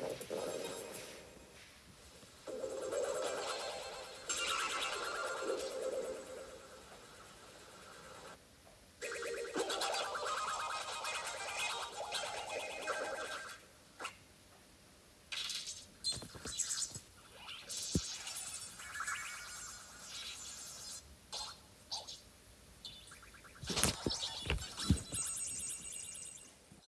multiple